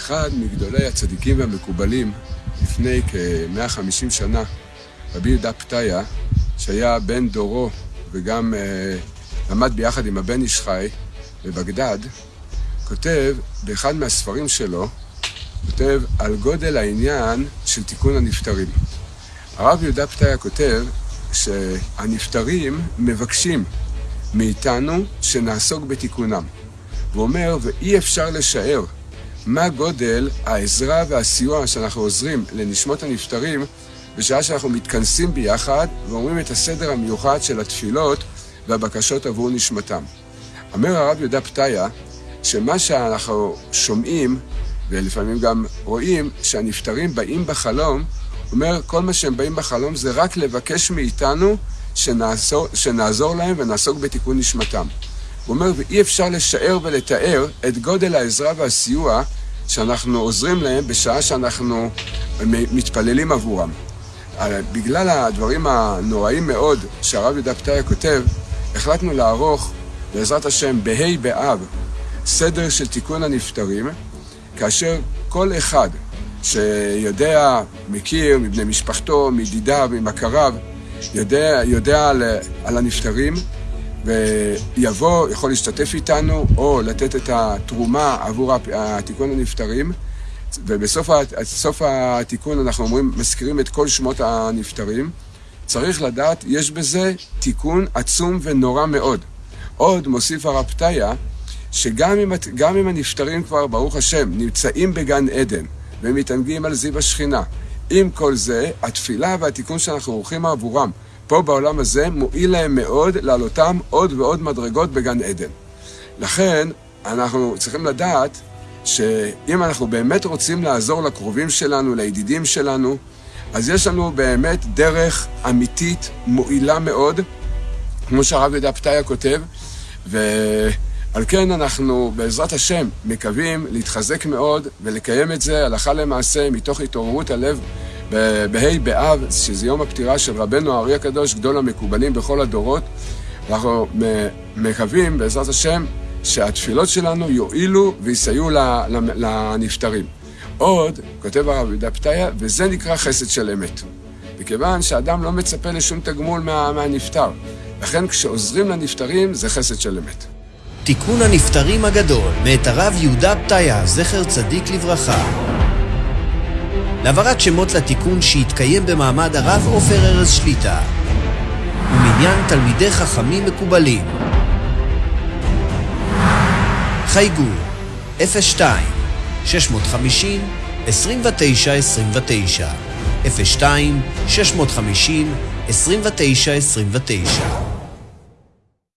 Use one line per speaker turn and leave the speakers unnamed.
אחד מגדולי הצדיקים והמקובלים לפני כ-150 שנה, רבי יהודה פתיה, שהיה בן דורו וגם אה, למד ביחד עם הבן איש חי בבגדד, כותב באחד מהספרים שלו, כותב על גודל העניין של תיקון הנפטרים. הרב יהודה פתיה כותב שהנפטרים מבקשים מאיתנו שנעסוק בתיקונם. הוא אומר, ואי אפשר לשער מה גודל העזרה והסיוע שאנחנו עוזרים לנשמות הנפטרים בשעה שאנחנו מתכנסים ביחד ואומרים את הסדר המיוחד של התפילות והבקשות עבור נשמתם. אומר הרב יהודה פתיה, שמה שאנחנו שומעים, ולפעמים גם רואים, שהנפטרים באים בחלום, אומר, כל מה שהם באים בחלום זה רק לבקש מאיתנו שנעזור, שנעזור להם ונעסוק בתיקון נשמתם. הוא אומר, ואי אפשר לשער ולתאר את גודל העזרה והסיוע שאנחנו עוזרים להם בשעה שאנחנו מתפללים עבורם. בגלל הדברים הנוראים מאוד שהרב יהודה פתיה כותב, החלטנו לערוך, בעזרת השם, בה' באב, סדר של תיקון הנפטרים, כאשר כל אחד שיודע, מכיר, מבני משפחתו, מידידיו, ממכריו, יודע, יודע על, על הנפטרים, ויבוא, יכול להשתתף איתנו, או לתת את התרומה עבור התיקון הנפטרים. ובסוף התיקון אנחנו אומרים, מזכירים את כל שמות הנפטרים. צריך לדעת, יש בזה תיקון עצום ונורא מאוד. עוד מוסיף הרב פתיה, שגם אם, אם הנפטרים כבר, ברוך השם, נמצאים בגן עדן ומתענגים על זיו השכינה, עם כל זה, התפילה והתיקון שאנחנו עורכים עבורם פה בעולם הזה מועיל להם מאוד לעלותם עוד ועוד מדרגות בגן עדן. לכן, אנחנו צריכים לדעת שאם אנחנו באמת רוצים לעזור לקרובים שלנו, לידידים שלנו, אז יש לנו באמת דרך אמיתית, מועילה מאוד, כמו שהרב יהודה פתיה כותב, ועל כן אנחנו בעזרת השם מקווים להתחזק מאוד ולקיים את זה הלכה למעשה מתוך התעוררות הלב בה' באב, שזה יום הפטירה של רבנו הארי הקדוש, גדול המקובלים בכל הדורות. אנחנו מקווים בעזרת השם שהתפילות שלנו יועילו ויסייעו לנפטרים. עוד, כותב הרב יהודה פתיה, וזה נקרא חסד של אמת. מכיוון שאדם לא מצפה לשום תגמול מה, מהנפטר. לכן כשעוזרים לנפטרים זה חסד של אמת.
תיקון הנפטרים הגדול, מאת הרב יהודה פתיה, זכר צדיק לברכה. להעברת שמות לתיקון שהתקיים במעמד הרב עופר ארז שליטה ומניין תלמידי חכמים מקובלים. חייגו 02 650 29 29 02 650 29 29